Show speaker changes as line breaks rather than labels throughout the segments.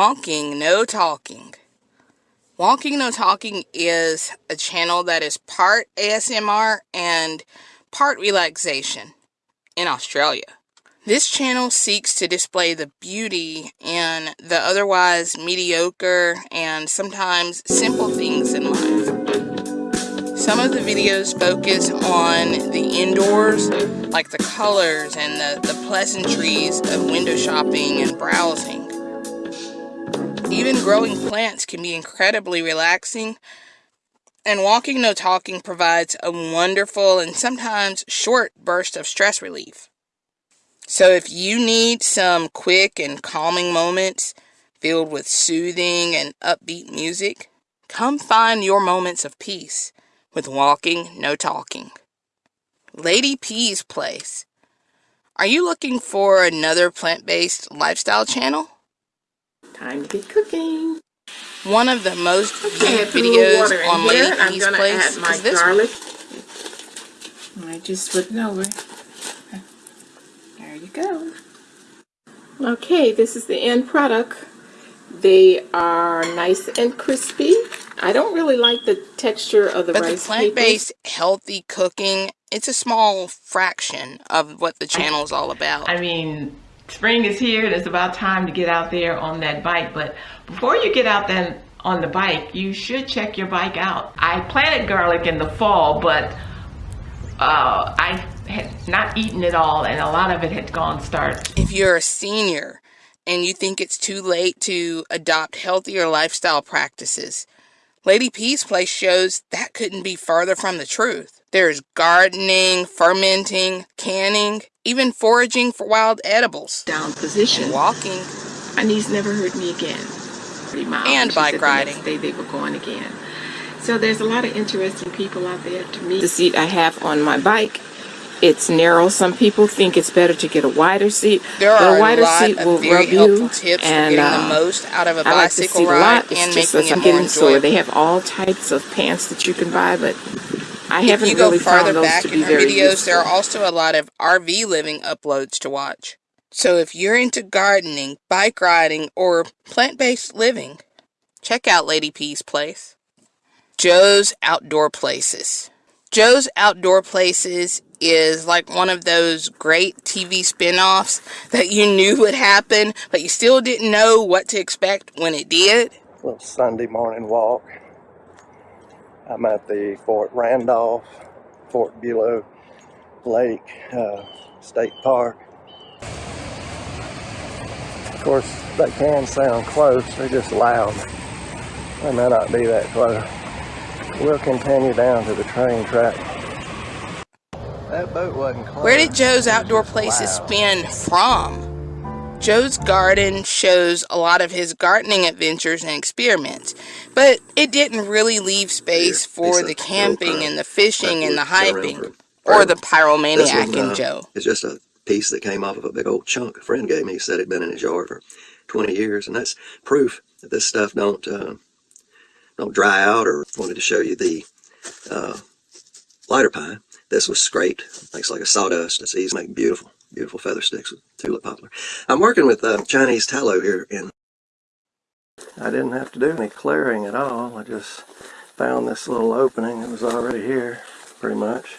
Walking No Talking. Walking No Talking is a channel that is part ASMR and part relaxation in Australia. This channel seeks to display the beauty in the otherwise mediocre and sometimes simple things in life. Some of the videos focus on the indoors, like the colors and the, the pleasantries of window shopping and browsing. Even growing plants can be incredibly relaxing, and walking no talking provides a wonderful and sometimes short burst of stress relief. So if you need some quick and calming moments filled with soothing and upbeat music, come find your moments of peace with Walking No Talking. Lady P's Place. Are you looking for another plant-based lifestyle channel?
Time to get cooking.
One of the most viewed videos on Lady
here.
P's Place
add my
is this
garlic. I just flip it over. There you go. Okay, this is the end product. They are nice and crispy. I don't really like the texture of the
but
rice
the plant-based healthy cooking, it's a small fraction of what the channel is all about.
I mean, spring is here and it's about time to get out there on that bike. But before you get out then on the bike, you should check your bike out. I planted garlic in the fall, but uh, I had not eaten it all and a lot of it had gone starch.
If you're a senior and you think it's too late to adopt healthier lifestyle practices, Lady P's Place shows that couldn't be further from the truth. There's gardening, fermenting, canning, even foraging for wild edibles.
Down position.
And walking.
My niece never heard me again. Pretty mild.
And
She
bike riding.
The day they were going again. So there's a lot of interesting people out there to meet. The seat I have on my bike, it's narrow. Some people think it's better to get a wider seat.
There are
a wider
a lot
seat
of
will
very
rub
helpful
you.
tips
and,
for getting
uh,
the most out of a
I like
bicycle
a
ride
lot. It's
and
just
making
as I'm
more
getting sore. They have all types of pants that you can buy, but I
If
haven't
you go
really found
farther
those
back
to
in
be
her
very
videos, there are also a lot of RV living uploads to watch. So if you're into gardening, bike riding, or plant-based living, check out Lady P's Place. Joe's Outdoor Places. Joe's Outdoor Places is like one of those great TV spin-offs that you knew would happen, but you still didn't know what to expect when it did.
little Sunday morning walk. I'm at the Fort Randolph, Fort Buhlow Lake uh, State Park. Of course, they can sound close, they're just loud. They may not be that close. We'll continue down to the train track. That boat wasn't close.
Where did Joe's Outdoor Places spin from? Joe's Garden shows a lot of his gardening adventures and experiments, but it didn't really leave space for the camping and the fishing and the hyping, or the pyromaniac in
uh,
Joe.
It's just a piece that came off of a big old chunk a friend gave me. He said it'd been in his yard for 20 years, and that's proof that this stuff don't uh, don't dry out. Or wanted to show you the uh, lighter pine. This was scraped, makes like a sawdust. It's easy to make beautiful, beautiful feather sticks with tulip poplar. I'm working with uh, Chinese tallow here in
I didn't have to do any clearing at all. I just found this little opening. It was already here, pretty much.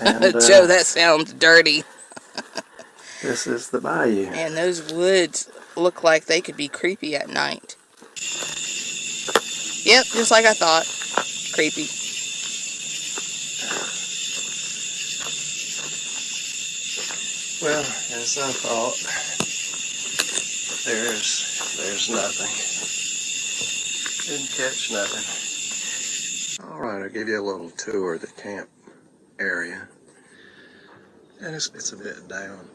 And uh,
Joe, that sounds dirty.
this is the bayou.
And those woods look like they could be creepy at night. Yep, just like I thought. Creepy.
Well, as I thought, there's there's nothing. Didn't catch nothing. All right, I'll give you a little tour of the camp area. And it's, it's a bit down.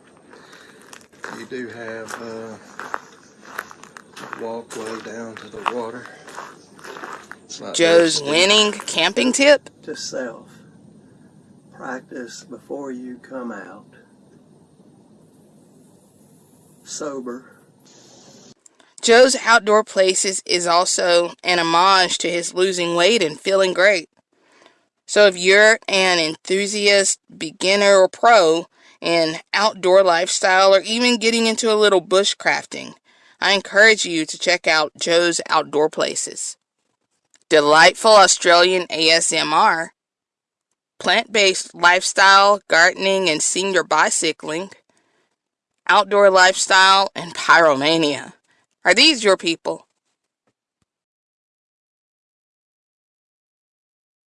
You do have uh, a walkway down to the water. It's not
Joe's winning camping tip?
to self. Practice before you come out. Sober.
Joe's Outdoor Places is also an homage to his losing weight and feeling great. So if you're an enthusiast, beginner, or pro in outdoor lifestyle, or even getting into a little bushcrafting, I encourage you to check out Joe's Outdoor Places. Delightful Australian ASMR, plant-based lifestyle, gardening and senior bicycling, outdoor lifestyle, and pyromania. Are these your people?